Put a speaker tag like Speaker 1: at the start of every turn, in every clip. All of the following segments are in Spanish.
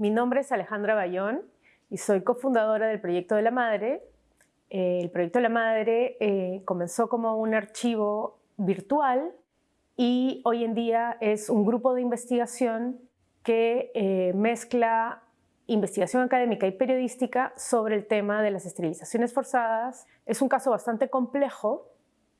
Speaker 1: Mi nombre es Alejandra Bayón y soy cofundadora del Proyecto de la Madre. Eh, el Proyecto de la Madre eh, comenzó como un archivo virtual y hoy en día es un grupo de investigación que eh, mezcla investigación académica y periodística sobre el tema de las esterilizaciones forzadas. Es un caso bastante complejo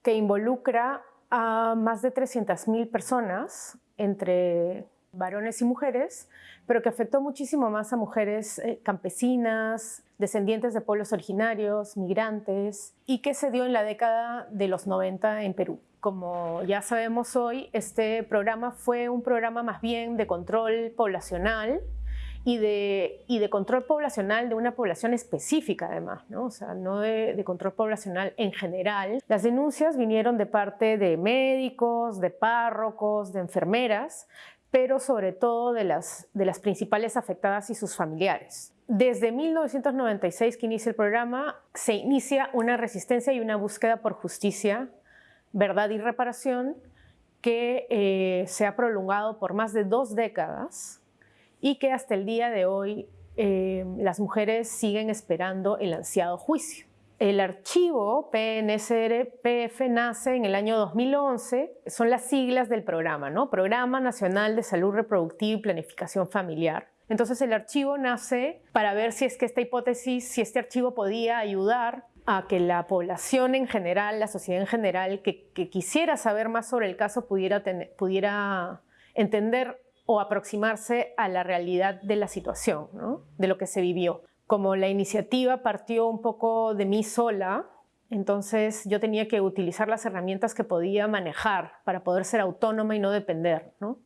Speaker 1: que involucra a más de 300.000 personas entre varones y mujeres, pero que afectó muchísimo más a mujeres eh, campesinas, descendientes de pueblos originarios, migrantes, y que se dio en la década de los 90 en Perú. Como ya sabemos hoy, este programa fue un programa más bien de control poblacional, y de, y de control poblacional de una población específica además, ¿no? o sea, no de, de, control poblacional en general. Las denuncias vinieron de parte de médicos, de párrocos, de enfermeras, pero sobre todo de las, principales afectadas y sus familiares. Desde 1996 que inicia el programa, se inicia una resistencia y una búsqueda por justicia, verdad y reparación que eh, se ha prolongado por más de dos décadas y que hasta el día de hoy eh, las mujeres siguen esperando el ansiado juicio. El archivo PNSR-PF nace en el año 2011, son las siglas del programa, ¿no? Programa Nacional de Salud Reproductiva y Planificación Familiar. Entonces el archivo nace para ver si es que esta hipótesis, si este archivo podía ayudar a que la población en general, la sociedad en general, que, quisiera saber más sobre el caso pudiera, pudiera entender o aproximarse a la realidad de la situación, ¿no? de lo que se vivió como la iniciativa partió un poco de mí sola, entonces yo tenía que utilizar las herramientas que podía manejar para poder ser autónoma y no depender. ¿no?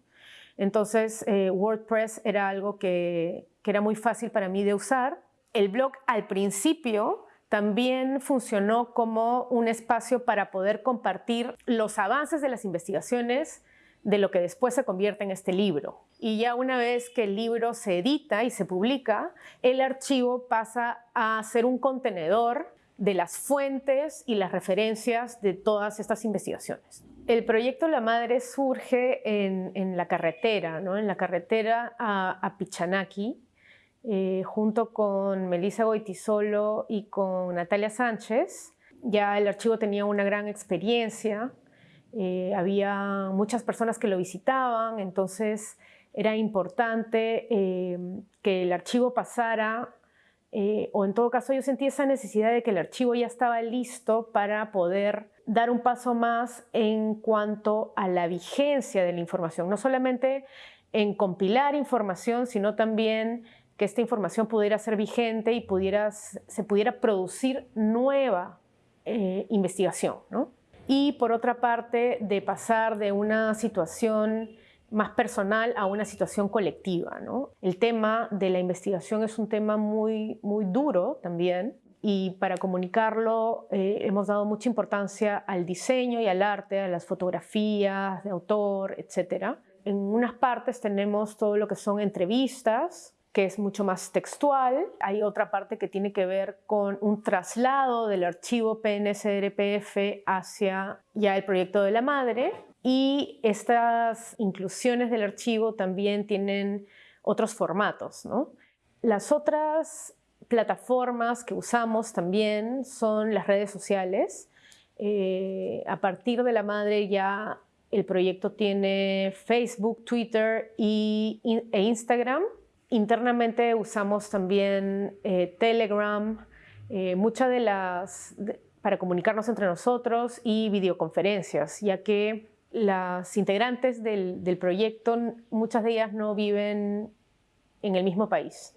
Speaker 1: Entonces eh, WordPress era algo que, que era muy fácil para mí de usar. El blog al principio también funcionó como un espacio para poder compartir los avances de las investigaciones de lo que después se convierte en este libro. Y ya una vez que el libro se edita y se publica, el archivo pasa a ser un contenedor de las fuentes y las referencias de todas estas investigaciones. El proyecto La Madre surge en, la carretera, ¿no? en la carretera a, Pichanaki, eh, junto con Melissa Goitisolo y con Natalia Sánchez. Ya el archivo tenía una gran experiencia eh, había muchas personas que lo visitaban, entonces era importante eh, que el archivo pasara, eh, o en todo caso yo sentí esa necesidad de que el archivo ya estaba listo para poder dar un paso más en cuanto a la vigencia de la información, no solamente en compilar información, sino también que esta información pudiera ser vigente y pudiera, se pudiera producir nueva investigación. ¿no? y por otra parte de pasar de una situación más personal a una situación colectiva. ¿no? El tema de la investigación es un tema muy, muy duro también y para comunicarlo eh, hemos dado mucha importancia al diseño y al arte, a las fotografías de autor, etc. En unas partes tenemos todo lo que son entrevistas, que es mucho más textual. Hay otra parte que tiene que ver con un traslado del archivo PNSRPF hacia ya el proyecto de la madre. Y estas inclusiones del archivo también tienen otros formatos. ¿no? Las otras plataformas que usamos también son las redes sociales. Eh, a partir de la madre ya el proyecto tiene Facebook, Twitter y, e Instagram Internamente usamos también eh, Telegram, eh, muchas de las, para comunicarnos entre nosotros y videoconferencias, ya que las integrantes del, proyecto, muchas de ellas no viven en el mismo país,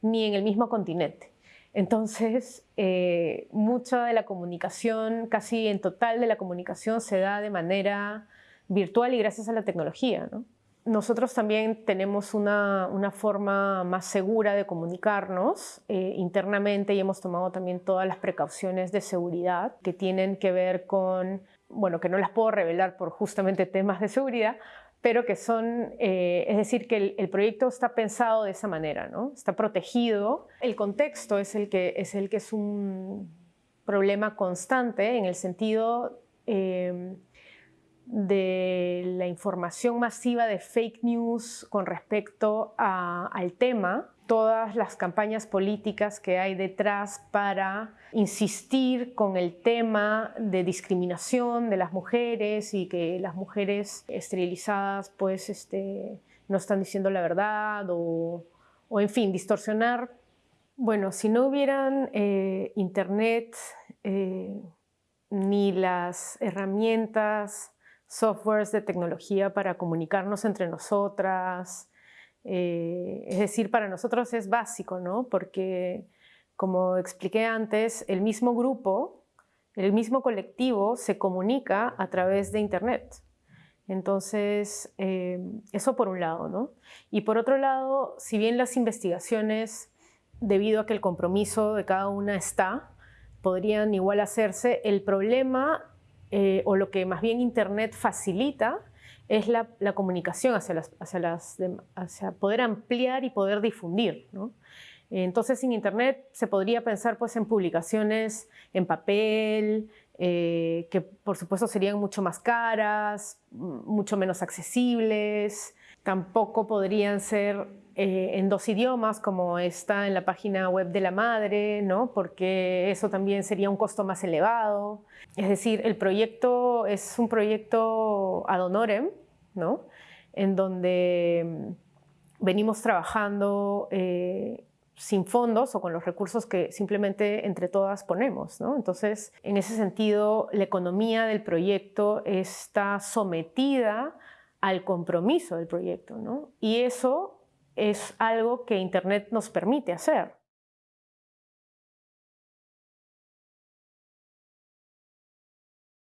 Speaker 1: ni en el mismo continente. Entonces, eh, mucha de la comunicación, casi en total de la comunicación, se da de manera virtual y gracias a la tecnología. ¿no? Nosotros también tenemos una, forma más segura de comunicarnos eh, internamente y hemos tomado también todas las precauciones de seguridad que tienen que ver con, bueno, que no las puedo revelar por justamente temas de seguridad, pero que son, eh, es decir, que el, proyecto está pensado de esa manera, ¿no? Está protegido. El contexto es el que es, el que es un problema constante en el sentido... Eh, de la información masiva de fake news con respecto al tema, todas las campañas políticas que hay detrás para insistir con el tema de discriminación de las mujeres y que las mujeres esterilizadas pues este, no están diciendo la verdad o, en fin, distorsionar. Bueno, si no hubieran eh, internet eh, ni las herramientas softwares de tecnología para comunicarnos entre nosotras. Eh, es decir, para nosotros es básico, ¿no? Porque, como expliqué antes, el mismo grupo, el mismo colectivo se comunica a través de Internet. Entonces, eh, eso por un lado, ¿no? Y por otro lado, si bien las investigaciones, debido a que el compromiso de cada una está, podrían igual hacerse, el problema eh, o lo que más bien Internet facilita es la, comunicación hacia, las, hacia, las, hacia, poder ampliar y poder difundir. Entonces, sin Internet se podría pensar pues, en publicaciones en papel, eh, que por supuesto serían mucho más caras, mucho menos accesibles, tampoco podrían ser eh, en dos idiomas como está en la página web de la madre, ¿no? porque eso también sería un costo más elevado. Es decir, el proyecto es un proyecto ad honorem, ¿no? en donde mm, venimos trabajando eh, sin fondos o con los recursos que simplemente entre todas ponemos. ¿no? Entonces, en ese sentido, la economía del proyecto está sometida al compromiso del proyecto. ¿no? Y eso es algo que Internet nos permite hacer.